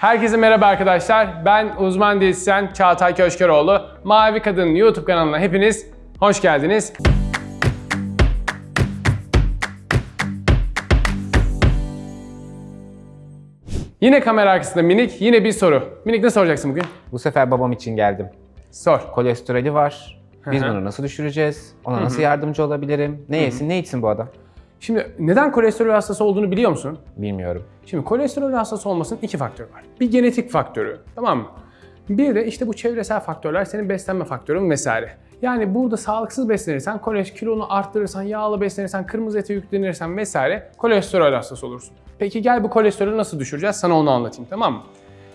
Herkese merhaba arkadaşlar. Ben uzman diyetisyen Çağatay Köşkeroğlu. Mavi Kadın YouTube kanalına hepiniz hoş geldiniz. Yine kamera arkasında Minik, yine bir soru. Minik ne soracaksın bugün? Bu sefer babam için geldim. Sor. Kolesterolü var. Biz Hı hı. bunu nasıl düşüreceğiz? Ona nasıl yardımcı olabilirim? Ne yesin, ne içsin bu adam? Şimdi neden kolesterol hastası olduğunu biliyor musun? Bilmiyorum. Şimdi kolesterol hastası olmasının iki faktörü var. Bir genetik faktörü, tamam mı? Bir de işte bu çevresel faktörler, senin beslenme faktörün vesaire. Yani burada sağlıksız beslenirsen, kolesterol kilonu arttırırsan, yağlı beslenirsen, kırmızı ete yüklenirsen vesaire kolesterol hastası olursun. Peki gel bu kolesterolü nasıl düşüreceğiz? Sana onu anlatayım tamam mı?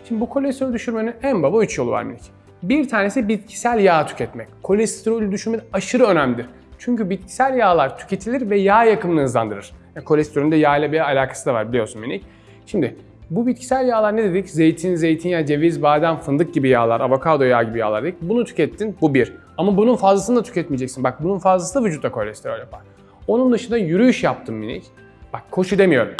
Şimdi bu kolesterol düşürmenin en baba 3 yolu var minik. Bir tanesi bitkisel yağ tüketmek. Kolesterolü düşürmek aşırı önemlidir. Çünkü bitkisel yağlar tüketilir ve yağ yakımını hızlandırır. Yani kolesterolün de yağ ile bir alakası da var biliyorsun minik. Şimdi bu bitkisel yağlar ne dedik? Zeytin, zeytinyağı, ceviz, badem, fındık gibi yağlar, avokado yağı gibi yağlar dedik. Bunu tükettin, bu bir. Ama bunun fazlasını da tüketmeyeceksin. Bak bunun fazlası da vücutta kolesterol yapar. Onun dışında yürüyüş yaptım minik. Bak koşu demiyorum.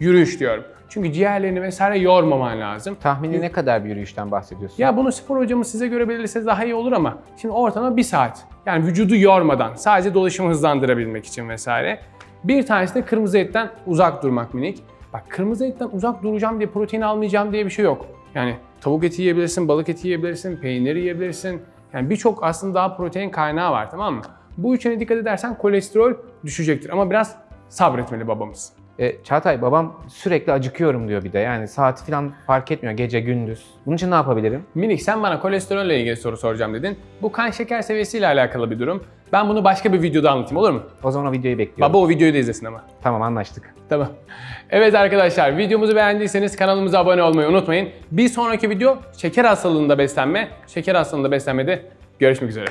Yürüyüş diyorum. Çünkü ciğerlerini vesaire yormaman lazım. Tahmini ne kadar bir yürüyüşten bahsediyorsun? Ya bunu spor hocamız size göre belirlese daha iyi olur ama şimdi ortalama bir saat. Yani vücudu yormadan sadece dolaşımı hızlandırabilmek için vesaire. Bir tanesi de kırmızı etten uzak durmak minik. Bak kırmızı etten uzak duracağım diye protein almayacağım diye bir şey yok. Yani tavuk eti yiyebilirsin, balık eti yiyebilirsin, peynir yiyebilirsin. Yani birçok aslında daha protein kaynağı var tamam mı? Bu üçüne dikkat edersen kolesterol düşecektir ama biraz sabretmeli babamız. E, Çağatay babam sürekli acıkıyorum diyor bir de. Yani saati falan fark etmiyor gece gündüz. Bunun için ne yapabilirim? Minik sen bana kolesterolle ilgili soru soracağım dedin. Bu kan şeker seviyesiyle alakalı bir durum. Ben bunu başka bir videoda anlatayım olur mu? O zaman o videoyu bekliyorum. Baba o videoyu da izlesin ama. Tamam anlaştık. Tamam. Evet arkadaşlar videomuzu beğendiyseniz kanalımıza abone olmayı unutmayın. Bir sonraki video şeker hastalığında beslenme, şeker hastalığında beslenmede görüşmek üzere.